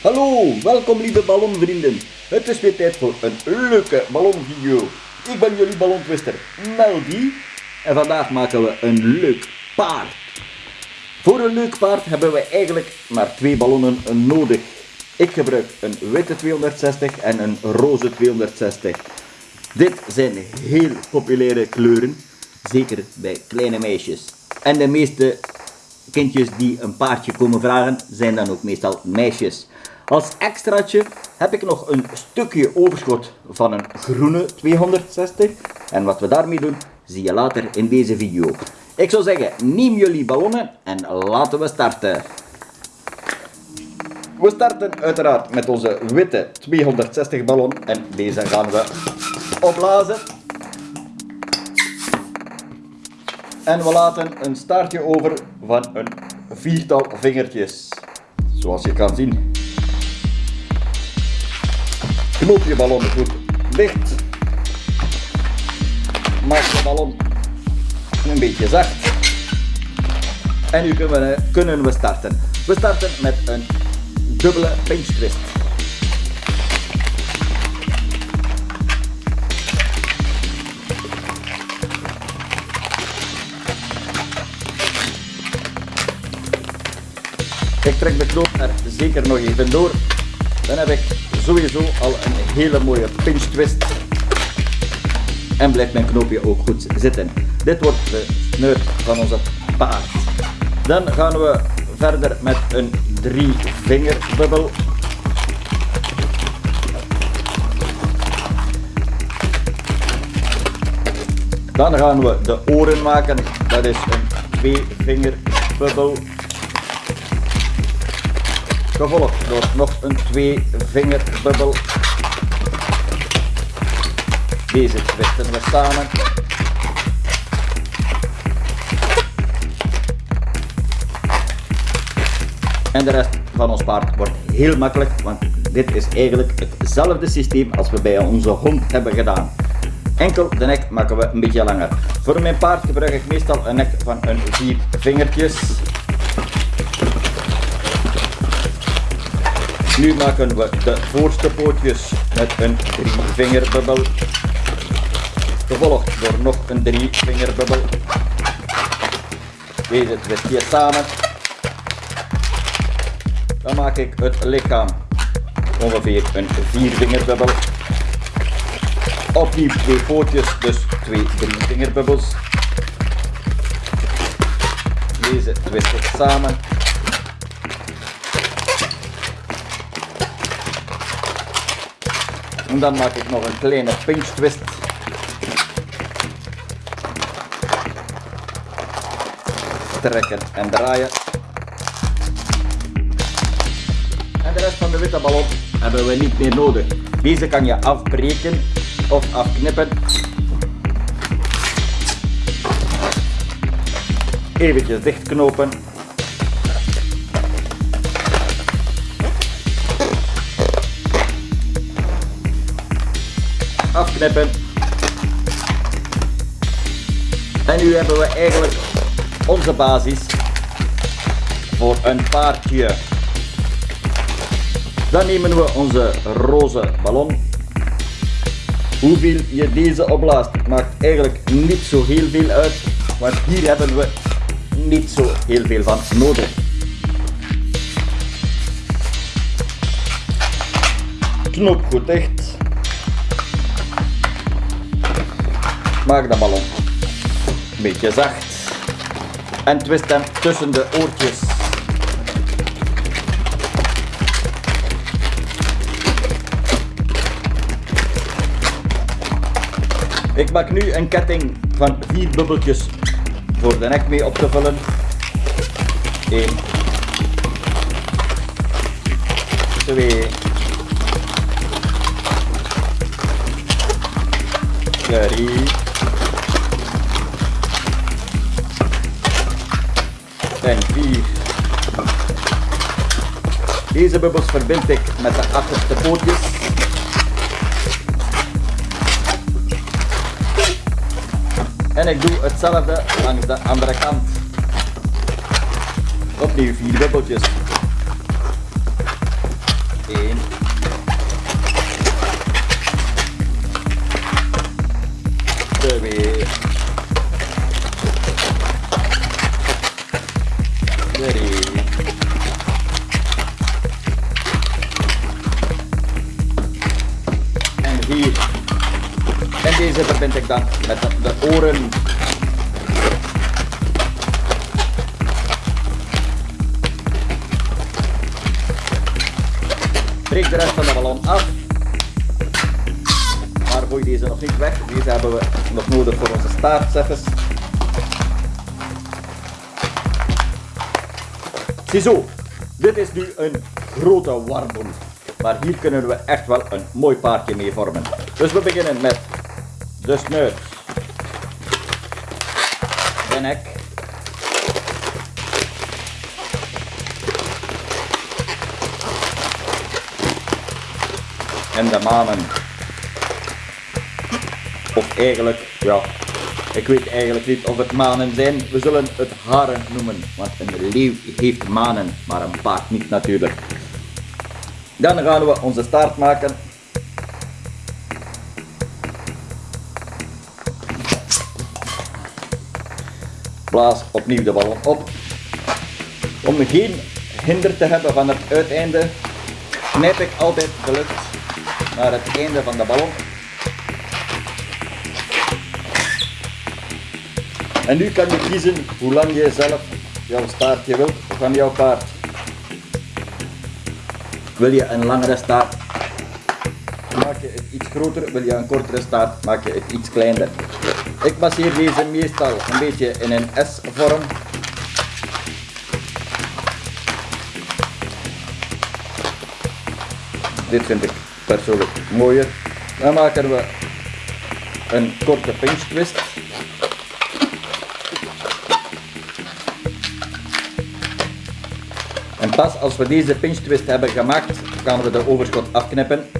Hallo, welkom lieve ballonvrienden. Het is weer tijd voor een leuke ballonvideo. Ik ben jullie ballontwister Meldy en vandaag maken we een leuk paard. Voor een leuk paard hebben we eigenlijk maar twee ballonnen nodig. Ik gebruik een witte 260 en een roze 260. Dit zijn heel populaire kleuren, zeker bij kleine meisjes. En de meeste kindjes die een paardje komen vragen, zijn dan ook meestal meisjes. Als extraatje heb ik nog een stukje overschot van een groene 260. En wat we daarmee doen, zie je later in deze video. Ik zou zeggen, neem jullie ballonnen en laten we starten. We starten uiteraard met onze witte 260 ballon en deze gaan we opblazen. En we laten een staartje over van een viertal vingertjes. Zoals je kan zien. Knoop je ballon goed dicht. Maak de ballon een beetje zacht. En nu kunnen we, kunnen we starten. We starten met een dubbele pinch twist. Ik trek de knoop er zeker nog even door. Dan heb ik sowieso al een hele mooie pinch twist. En blijft mijn knoopje ook goed zitten. Dit wordt de snuit van onze paard. Dan gaan we verder met een drie vinger bubbel. Dan gaan we de oren maken. Dat is een twee vinger bubbel. Gevolgd door nog een twee vinger bubbel. Deze twisten we samen. En de rest van ons paard wordt heel makkelijk, want dit is eigenlijk hetzelfde systeem als we bij onze hond hebben gedaan. Enkel de nek maken we een beetje langer. Voor mijn paard gebruik ik meestal een nek van een vier vingertjes. Nu maken we de voorste pootjes met een drie vingerbubbel. Gevolgd door nog een drie vingerbubbel. Deze je samen. Dan maak ik het lichaam ongeveer een vier vingerbubbel. Opnieuw twee pootjes, dus twee drie vingerbubbels. Deze twist ik samen. En dan maak ik nog een kleine pinch twist. Trekken en draaien. En de rest van de witte ballon hebben we niet meer nodig. Deze kan je afbreken of afknippen. Eventjes dichtknopen. En nu hebben we eigenlijk onze basis voor een paardje. Dan nemen we onze roze ballon. Hoeveel je deze opblaast maakt eigenlijk niet zo heel veel uit, want hier hebben we niet zo heel veel van nodig. Knoop goed dicht. Maak de ballon. Een beetje zacht. En twist hem tussen de oortjes. Ik maak nu een ketting van vier bubbeltjes voor de nek mee op te vullen. 1, 2, 3, En vier. Deze bubbels verbind ik met de achterste pootjes. En ik doe hetzelfde langs de andere kant. Opnieuw vier bubbeltjes. 1. Twee. Deze verbind ik dan met de oren. Breek de rest van de ballon af. Maar gooi deze nog niet weg. Deze hebben we nog nodig voor onze staartzeffers. Ziezo, dit is nu een grote warmbom. Maar hier kunnen we echt wel een mooi paardje mee vormen. Dus we beginnen met de snuit, de nek, en de manen. Of eigenlijk, ja, ik weet eigenlijk niet of het manen zijn. We zullen het haren noemen, want een leeuw heeft manen, maar een paard niet natuurlijk. Dan gaan we onze staart maken. Blaas opnieuw de ballon op. Om geen hinder te hebben van het uiteinde, knijp ik altijd de lucht naar het einde van de ballon. En nu kan je kiezen hoe lang je zelf jouw staartje wilt van jouw paard. Wil je een langere staart, maak je het iets groter. Wil je een kortere staart, maak je het iets kleiner. Ik masseer deze meestal een beetje in een S-vorm. Dit vind ik persoonlijk mooier. Dan maken we een korte pinch twist. En pas als we deze pinch twist hebben gemaakt, gaan we de overschot afknippen.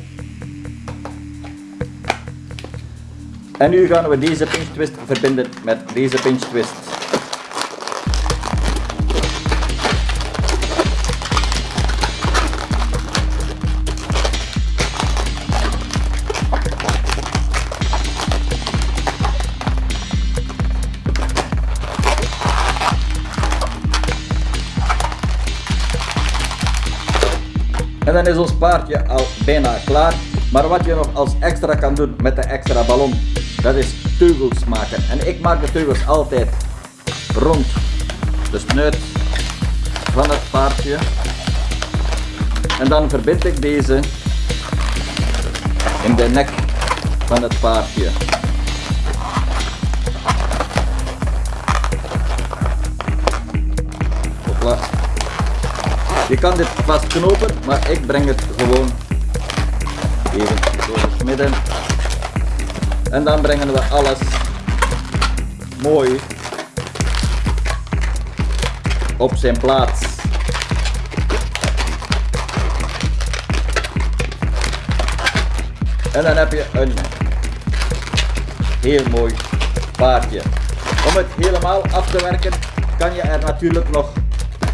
En nu gaan we deze pinch twist verbinden met deze pinch twist. En dan is ons paardje al bijna klaar. Maar wat je nog als extra kan doen met de extra ballon, dat is teugels maken. En ik maak de teugels altijd rond de snuit van het paardje. En dan verbind ik deze in de nek van het paardje. Hopla. Je kan dit vastknopen, maar ik breng het gewoon even door het midden. En dan brengen we alles mooi op zijn plaats. En dan heb je een heel mooi paardje. Om het helemaal af te werken kan je er natuurlijk nog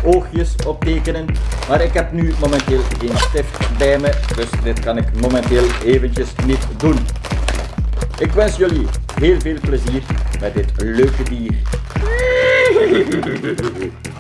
oogjes op tekenen. Maar ik heb nu momenteel geen stift bij me, dus dit kan ik momenteel eventjes niet doen. Ik wens jullie heel veel plezier met dit leuke dier.